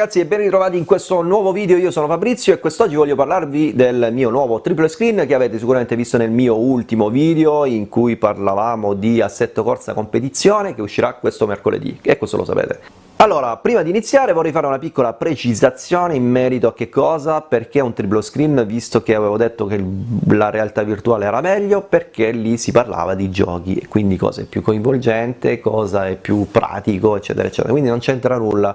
Ragazzi e ben ritrovati in questo nuovo video, io sono Fabrizio e quest'oggi voglio parlarvi del mio nuovo triple screen che avete sicuramente visto nel mio ultimo video in cui parlavamo di assetto corsa competizione che uscirà questo mercoledì e questo lo sapete. Allora, prima di iniziare vorrei fare una piccola precisazione in merito a che cosa, perché un triplo screen, visto che avevo detto che la realtà virtuale era meglio, perché lì si parlava di giochi, e quindi cosa è più coinvolgente, cosa è più pratico, eccetera, eccetera, quindi non c'entra nulla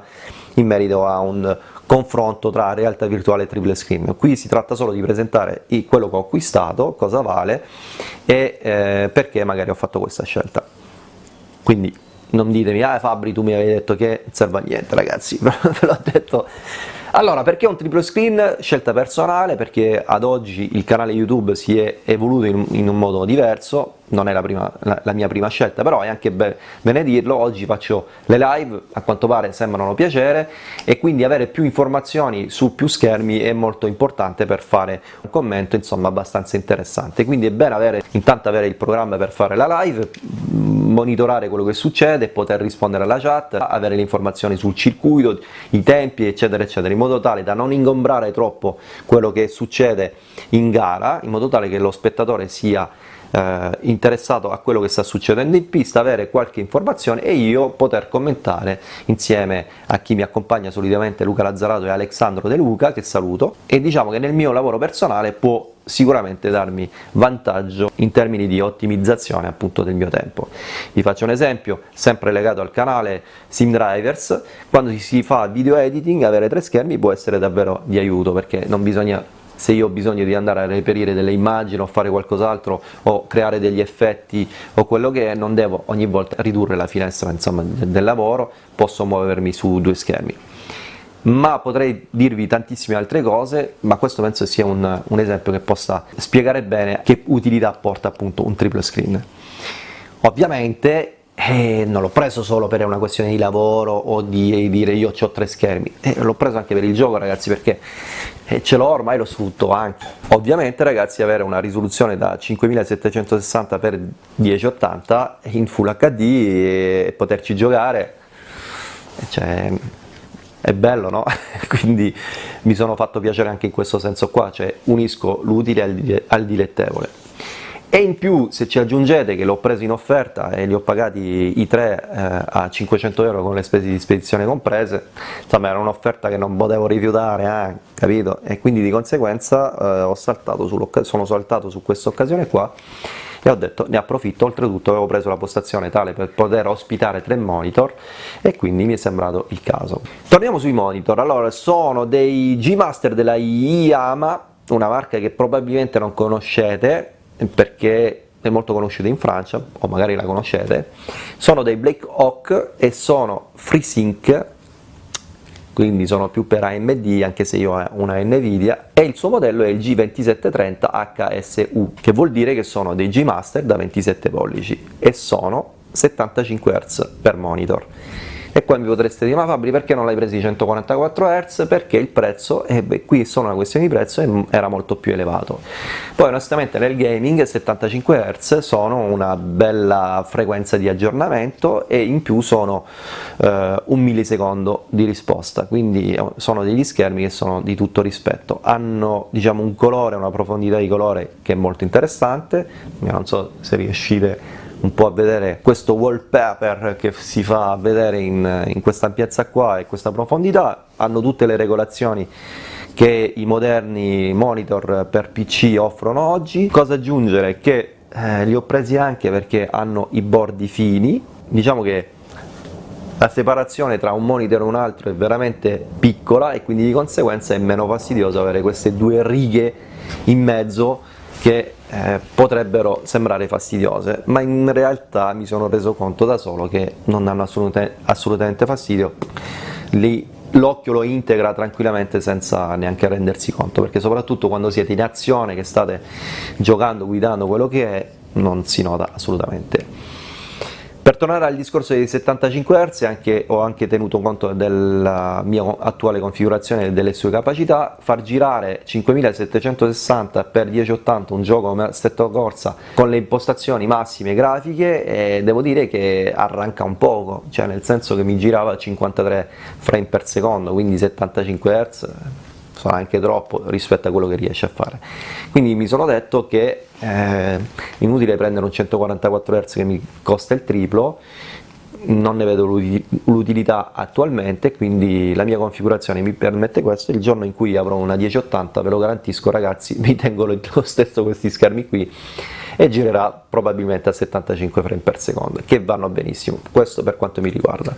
in merito a un confronto tra realtà virtuale e triple screen. Qui si tratta solo di presentare quello che ho acquistato, cosa vale e eh, perché magari ho fatto questa scelta. Quindi non ditemi, ah Fabri tu mi avevi detto che non serve a niente ragazzi, ve l'ho detto allora, perché un triplo screen? Scelta personale, perché ad oggi il canale YouTube si è evoluto in, in un modo diverso, non è la, prima, la, la, mia prima scelta, però è anche be bene dirlo, oggi faccio le live, a quanto pare sembrano piacere, e quindi avere più informazioni su più schermi è molto importante per fare un commento, insomma, abbastanza interessante. Quindi è bene avere, intanto avere il programma per fare la live, monitorare quello che succede, poter rispondere alla chat, avere le informazioni sul circuito, i tempi, eccetera, eccetera, in modo tale da non ingombrare troppo quello che succede in gara, in modo tale che lo spettatore sia eh, interessato a quello che sta succedendo in pista, avere qualche informazione e io poter commentare insieme a chi mi accompagna solitamente Luca Lazzarato e Alessandro De Luca, che saluto, e diciamo che nel mio lavoro personale può sicuramente darmi vantaggio in termini di ottimizzazione appunto del mio tempo. Vi faccio un esempio, sempre legato al canale SimDrivers, quando si fa video editing avere tre schermi può essere davvero di aiuto perché non bisogna se io ho bisogno di andare a reperire delle immagini o fare qualcos'altro o creare degli effetti o quello che è, non devo ogni volta ridurre la finestra insomma, del lavoro, posso muovermi su due schermi ma potrei dirvi tantissime altre cose, ma questo penso sia un, un esempio che possa spiegare bene che utilità porta appunto un triple screen. Ovviamente eh, non l'ho preso solo per una questione di lavoro o di dire io ho tre schermi, eh, l'ho preso anche per il gioco ragazzi perché eh, ce l'ho ormai lo sfrutto anche. Ovviamente ragazzi avere una risoluzione da 5760 x 1080 in Full HD e poterci giocare, cioè, è bello, no? Quindi mi sono fatto piacere anche in questo senso qua, cioè unisco l'utile al dilettevole. E in più se ci aggiungete che l'ho preso in offerta e li ho pagati i tre eh, a 500 euro con le spese di spedizione comprese, insomma era un'offerta che non potevo rifiutare, eh, capito? E quindi di conseguenza eh, saltato sono saltato su questa occasione qua e ho detto ne approfitto, oltretutto avevo preso la postazione tale per poter ospitare tre monitor e quindi mi è sembrato il caso. Torniamo sui monitor, allora sono dei G-Master della Yama, una marca che probabilmente non conoscete perché è molto conosciuta in Francia, o magari la conoscete, sono dei Black Hawk e sono FreeSync quindi sono più per AMD anche se io ho una Nvidia e il suo modello è il G2730 HSU che vuol dire che sono dei G-Master da 27 pollici e sono 75 Hz per monitor e qua mi potreste dire ma Fabri perché non l'hai presi 144 Hz? Perché il prezzo, e beh, qui è solo una questione di prezzo, era molto più elevato. Poi onestamente nel gaming 75 Hz sono una bella frequenza di aggiornamento e in più sono eh, un millisecondo di risposta, quindi eh, sono degli schermi che sono di tutto rispetto. Hanno diciamo un colore, una profondità di colore che è molto interessante, non so se riuscite un po' a vedere questo wallpaper che si fa vedere in, in questa ampiezza qua e questa profondità, hanno tutte le regolazioni che i moderni monitor per PC offrono oggi. Cosa aggiungere? Che eh, li ho presi anche perché hanno i bordi fini, diciamo che la separazione tra un monitor e un altro è veramente piccola e quindi di conseguenza è meno fastidioso avere queste due righe in mezzo che eh, potrebbero sembrare fastidiose, ma in realtà mi sono reso conto da solo che non danno assolutamente, assolutamente fastidio, l'occhio lo integra tranquillamente senza neanche rendersi conto, perché soprattutto quando siete in azione, che state giocando, guidando, quello che è, non si nota assolutamente. Per tornare al discorso dei 75 Hz anche, ho anche tenuto conto della mia attuale configurazione e delle sue capacità, far girare 5760x1080 un gioco come Assetto Corsa con le impostazioni massime grafiche devo dire che arranca un poco, cioè nel senso che mi girava a 53 frame per secondo, quindi 75 Hz sarà anche troppo rispetto a quello che riesce a fare. Quindi mi sono detto che è eh, inutile prendere un 144 Hz che mi costa il triplo non ne vedo l'utilità attualmente quindi la mia configurazione mi permette questo. Il giorno in cui avrò una 1080 ve lo garantisco ragazzi mi tengo lo stesso questi schermi qui e girerà probabilmente a 75 frame per secondo che vanno benissimo. Questo per quanto mi riguarda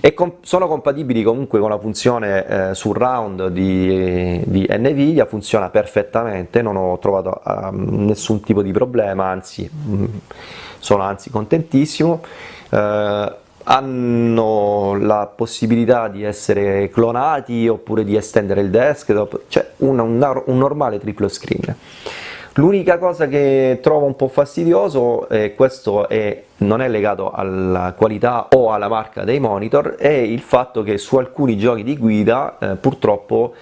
e com sono compatibili comunque con la funzione eh, surround di, di, Nvidia, funziona perfettamente, non ho trovato um, nessun tipo di problema, anzi mm, sono anzi contentissimo. Eh, hanno la possibilità di essere clonati oppure di estendere il desktop, cioè un, un, un normale triplo screen. L'unica cosa che trovo un po' fastidioso, e questo è, non è legato alla qualità o alla marca dei monitor, è il fatto che su alcuni giochi di guida eh, purtroppo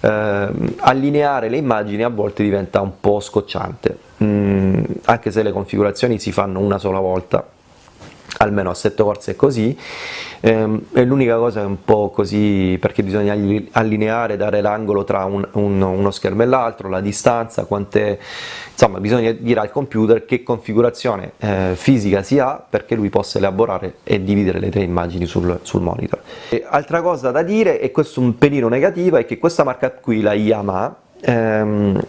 eh, allineare le immagini a volte diventa un po' scocciante, mm, anche se le configurazioni si fanno una sola volta almeno a sette corse è così, ehm, è l'unica cosa è un po' così perché bisogna allineare, dare l'angolo tra un, un, uno schermo e l'altro, la distanza, quante, insomma bisogna dire al computer che configurazione eh, fisica si ha perché lui possa elaborare e dividere le tre immagini sul, sul monitor. E altra cosa da dire, e questo un pelino negativo, è che questa marca qui, la Yamaha, ehm,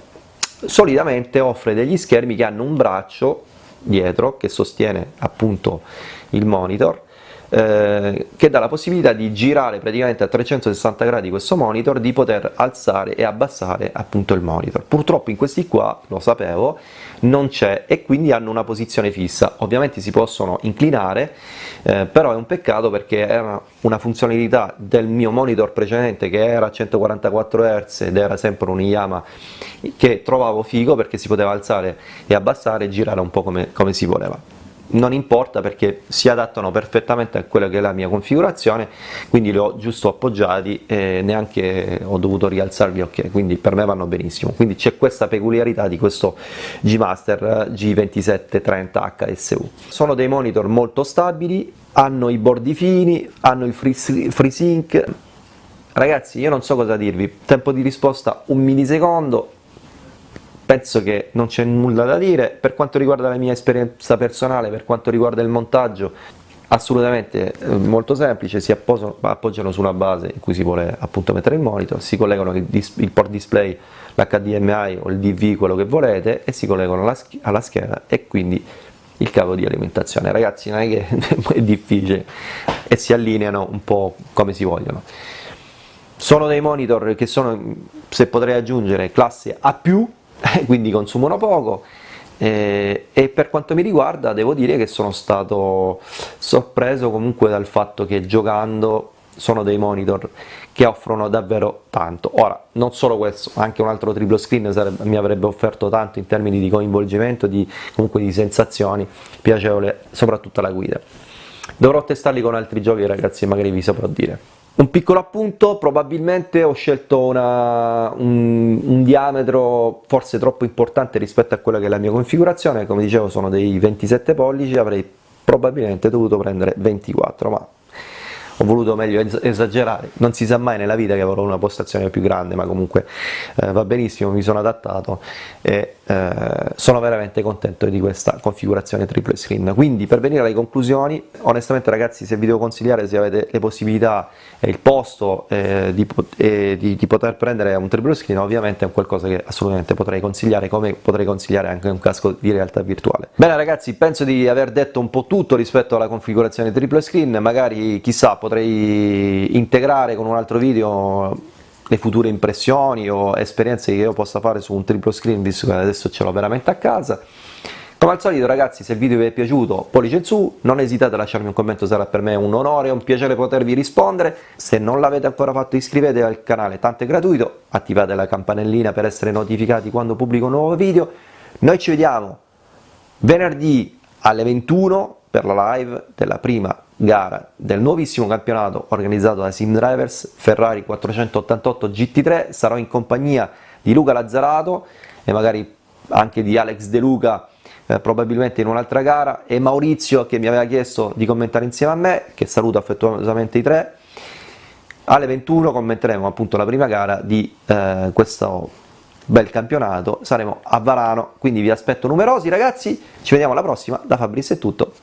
solitamente offre degli schermi che hanno un braccio dietro che sostiene appunto il monitor eh, che dà la possibilità di girare praticamente a 360 gradi questo monitor, di poter alzare e abbassare appunto il monitor. Purtroppo in questi qua, lo sapevo, non c'è e quindi hanno una posizione fissa. Ovviamente si possono inclinare, eh, però è un peccato perché era una funzionalità del mio monitor precedente che era a 144 Hz ed era sempre un Yamaha che trovavo figo perché si poteva alzare e abbassare e girare un po' come, come si voleva non importa perché si adattano perfettamente a quella che è la mia configurazione quindi li ho giusto appoggiati e neanche ho dovuto rialzarli ok quindi per me vanno benissimo. Quindi c'è questa peculiarità di questo G Master G2730 HSU sono dei monitor molto stabili hanno i bordi fini hanno il FreeSync. Ragazzi io non so cosa dirvi. Tempo di risposta un millisecondo penso che non c'è nulla da dire, per quanto riguarda la mia esperienza personale, per quanto riguarda il montaggio, assolutamente eh, molto semplice, si appoggiano, appoggiano sulla base in cui si vuole appunto mettere il monitor, si collegano il, il port display, l'HDMI o il DV, quello che volete, e si collegano alla, alla scheda e quindi il cavo di alimentazione. Ragazzi non è che è difficile e si allineano un po' come si vogliono. Sono dei monitor che sono, se potrei aggiungere, classe A+, quindi consumano poco eh, e per quanto mi riguarda devo dire che sono stato sorpreso comunque dal fatto che giocando sono dei monitor che offrono davvero tanto. Ora, non solo questo, anche un altro triplo screen sarebbe, mi avrebbe offerto tanto in termini di coinvolgimento, di, comunque di sensazioni, piacevole, soprattutto la guida. Dovrò testarli con altri giochi ragazzi, magari vi saprò dire. Un piccolo appunto, probabilmente ho scelto una, un, un, diametro forse troppo importante rispetto a quella che è la mia configurazione, come dicevo sono dei 27 pollici, avrei probabilmente dovuto prendere 24, ma ho voluto meglio esagerare, non si sa mai nella vita che avrò una postazione più grande, ma comunque eh, va benissimo, mi sono adattato e eh, sono veramente contento di questa configurazione triple screen. Quindi per venire alle conclusioni, onestamente ragazzi se vi devo consigliare se avete le possibilità e il posto eh, di, eh, di, di, poter prendere un triple screen, ovviamente è qualcosa che assolutamente potrei consigliare, come potrei consigliare anche un casco di realtà virtuale. Bene ragazzi, penso di aver detto un po' tutto rispetto alla configurazione triple screen, magari chissà potrei integrare con un altro video le future impressioni o esperienze che io possa fare su un triplo screen visto che adesso ce l'ho veramente a casa. Come al solito ragazzi se il video vi è piaciuto pollice in su, non esitate a lasciarmi un commento, sarà per me un onore e un piacere potervi rispondere, se non l'avete ancora fatto iscrivetevi al canale, tanto è gratuito, attivate la campanellina per essere notificati quando pubblico un nuovo video, noi ci vediamo venerdì alle 21 per la live della prima gara del nuovissimo campionato organizzato da Sim Drivers Ferrari 488 GT3, sarò in compagnia di Luca Lazzarato e magari anche di Alex De Luca eh, probabilmente in un'altra gara e Maurizio che mi aveva chiesto di commentare insieme a me, che saluto affettuosamente i tre, alle 21 commenteremo appunto la prima gara di eh, questo bel campionato, saremo a Varano, quindi vi aspetto numerosi ragazzi, ci vediamo alla prossima, da Fabrizio è tutto,